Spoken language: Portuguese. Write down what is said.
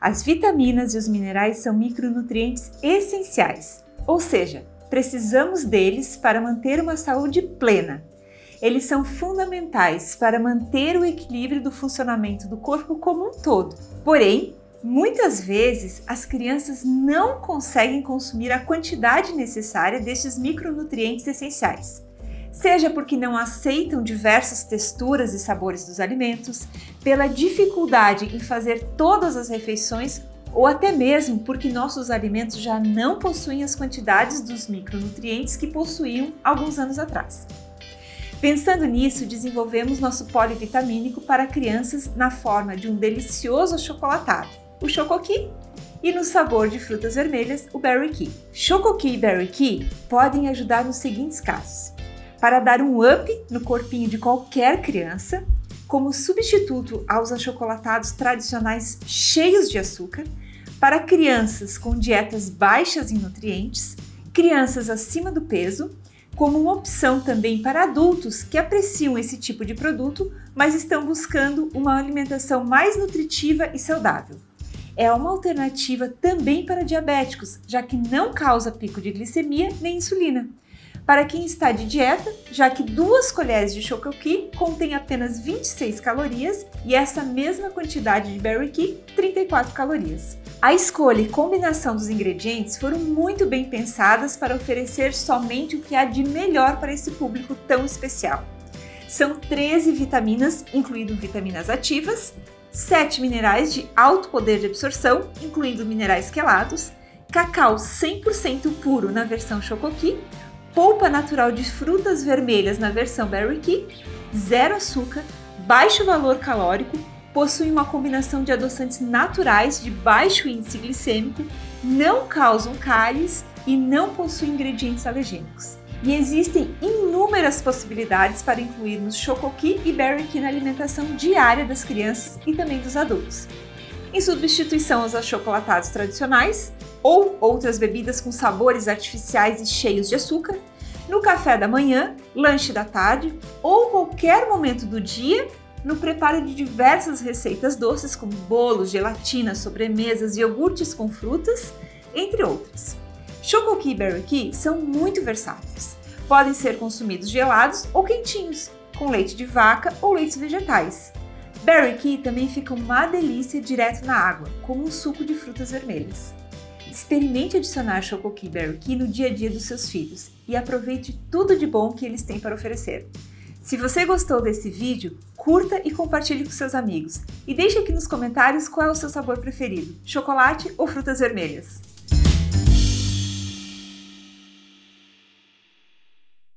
As vitaminas e os minerais são micronutrientes essenciais, ou seja, precisamos deles para manter uma saúde plena. Eles são fundamentais para manter o equilíbrio do funcionamento do corpo como um todo. Porém, muitas vezes as crianças não conseguem consumir a quantidade necessária destes micronutrientes essenciais seja porque não aceitam diversas texturas e sabores dos alimentos, pela dificuldade em fazer todas as refeições ou até mesmo porque nossos alimentos já não possuem as quantidades dos micronutrientes que possuíam alguns anos atrás. Pensando nisso, desenvolvemos nosso polivitamínico para crianças na forma de um delicioso achocolatado, o Chocoqui, e no sabor de frutas vermelhas, o Berry Key. Chocoqui e Berry Key podem ajudar nos seguintes casos para dar um up no corpinho de qualquer criança, como substituto aos achocolatados tradicionais cheios de açúcar, para crianças com dietas baixas em nutrientes, crianças acima do peso, como uma opção também para adultos que apreciam esse tipo de produto, mas estão buscando uma alimentação mais nutritiva e saudável. É uma alternativa também para diabéticos, já que não causa pico de glicemia nem insulina para quem está de dieta, já que duas colheres de Chocoqui contém apenas 26 calorias e essa mesma quantidade de Berry Key, 34 calorias. A escolha e combinação dos ingredientes foram muito bem pensadas para oferecer somente o que há de melhor para esse público tão especial. São 13 vitaminas, incluindo vitaminas ativas, 7 minerais de alto poder de absorção, incluindo minerais quelados, cacau 100% puro na versão Chocoqui, polpa natural de frutas vermelhas na versão Berry Key, zero açúcar, baixo valor calórico, possui uma combinação de adoçantes naturais de baixo índice glicêmico, não causam cáries e não possuem ingredientes alergênicos. E existem inúmeras possibilidades para incluirmos Chocoqui e Berry na alimentação diária das crianças e também dos adultos. Em substituição aos achocolatados tradicionais, ou outras bebidas com sabores artificiais e cheios de açúcar, no café da manhã, lanche da tarde ou qualquer momento do dia no preparo de diversas receitas doces como bolos, gelatinas, sobremesas, iogurtes com frutas, entre outras. Chocoqui e Berry Key são muito versáteis. Podem ser consumidos gelados ou quentinhos, com leite de vaca ou leites vegetais. Berry Key também fica uma delícia direto na água, como um suco de frutas vermelhas. Experimente adicionar Chocoqui Berry Key no dia a dia dos seus filhos e aproveite tudo de bom que eles têm para oferecer. Se você gostou desse vídeo, curta e compartilhe com seus amigos. E deixe aqui nos comentários qual é o seu sabor preferido, chocolate ou frutas vermelhas.